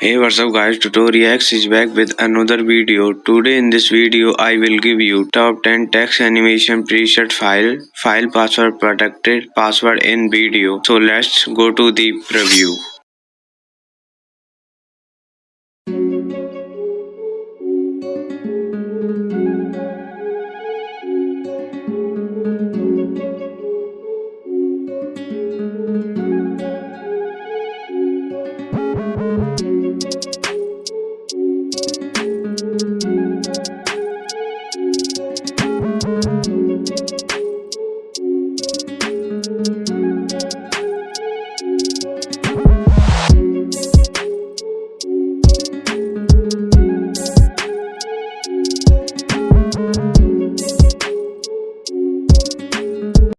Hey what's up guys Tutoriax is back with another video. Today in this video I will give you top 10 text animation preset file, file password protected, password in video. So let's go to the preview.